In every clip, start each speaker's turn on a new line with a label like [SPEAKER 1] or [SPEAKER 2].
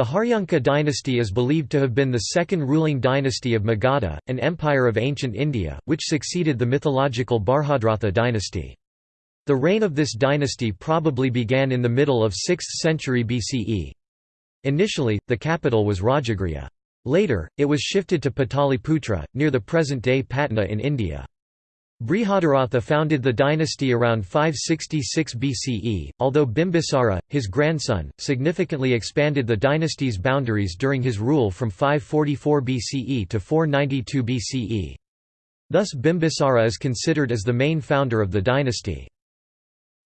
[SPEAKER 1] The Haryanka dynasty is believed to have been the second ruling dynasty of Magadha, an empire of ancient India, which succeeded the mythological Barhadratha dynasty. The reign of this dynasty probably began in the middle of 6th century BCE. Initially, the capital was Rajagriha. Later, it was shifted to Pataliputra, near the present-day Patna in India. Brihaderatha founded the dynasty around 566 BCE, although Bimbisara, his grandson, significantly expanded the dynasty's boundaries during his rule from 544 BCE to 492 BCE. Thus Bimbisara is considered as the main founder of the dynasty.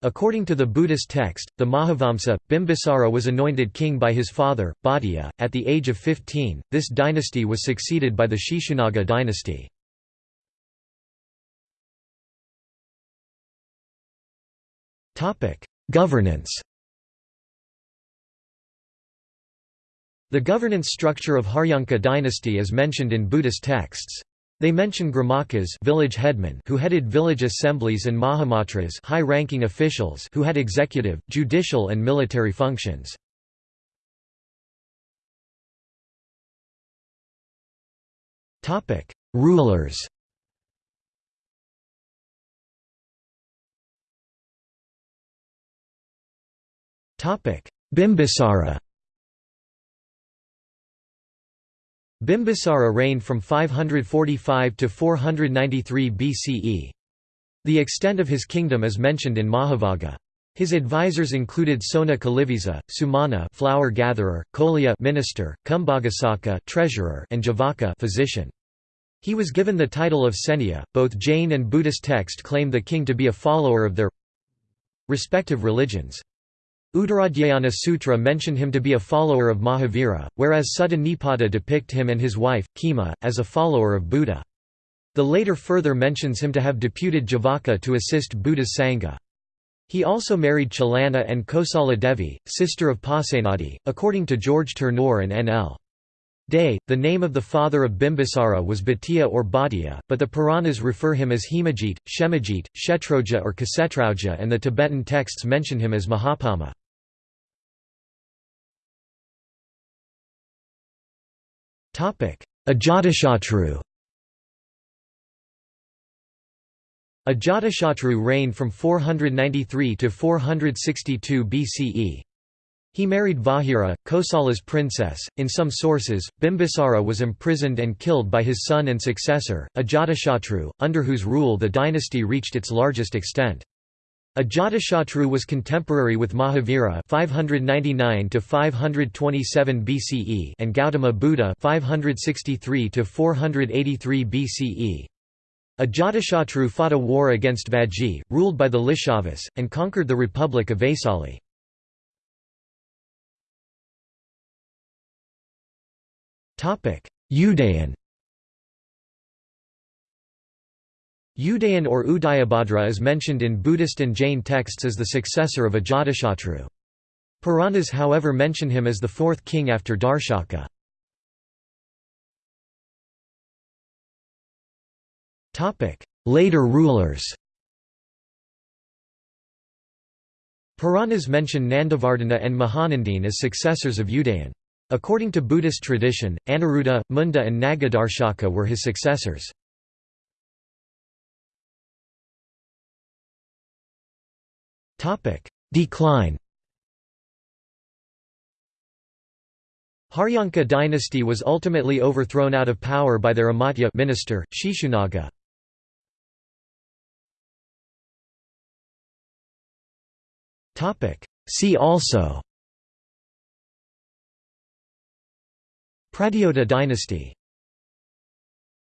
[SPEAKER 1] According to the Buddhist text, the Mahavamsa, Bimbisara was anointed king by his father, Bhatia, at the age of 15. This dynasty was succeeded by the Shishunaga dynasty. Governance The governance structure of Haryanka dynasty is mentioned in Buddhist texts. They mention gramakas village headmen who headed village assemblies and mahamatras high-ranking officials who had executive, judicial and military functions. Rulers Bimbisara Bimbisara reigned from 545 to 493 BCE. The extent of his kingdom is mentioned in Mahavagga. His advisors included Sona Kalivisa, Sumana flower gatherer, Kolya minister, Kumbhaghosaka treasurer, and Jivaka physician. He was given the title of Senya. Both Jain and Buddhist texts claim the king to be a follower of their respective religions. Uttaradhyayana Sutra mention him to be a follower of Mahavira, whereas Sutta Nipata depict him and his wife, Khema, as a follower of Buddha. The later further mentions him to have deputed Jivaka to assist Buddha's Sangha. He also married Chalana and Kosala Devi, sister of Pasenadi, according to George Turnour and N.L. Dey. The name of the father of Bimbisara was Bhatia or Bhatia, but the Puranas refer him as Hemajit, Shemajit, Kshetrauja or Kasetrauja and the Tibetan texts mention him as Mahapama. Ajatashatru Ajatashatru reigned from 493 to 462 BCE. He married Vahira, Kosala's princess. In some sources, Bimbisara was imprisoned and killed by his son and successor, Ajatashatru, under whose rule the dynasty reached its largest extent. Ajatashatru was contemporary with Mahavira 599 to 527 BCE and Gautama Buddha 563 to 483 BCE. Ajatashatru fought a war against Vajji, ruled by the Lishavas, and conquered the Republic of Vaisali. Udayan Udayan or Udayabhadra is mentioned in Buddhist and Jain texts as the successor of Ajatashatru. Puranas however mention him as the fourth king after Darshaka. Later rulers Puranas mention Nandavardhana and Mahanandine as successors of Udayan. According to Buddhist tradition, Aniruddha, Munda and Nagadarshaka were his successors. Decline Haryanka dynasty was ultimately overthrown out of power by their Amatya minister, Shishunaga. See also Pradyota dynasty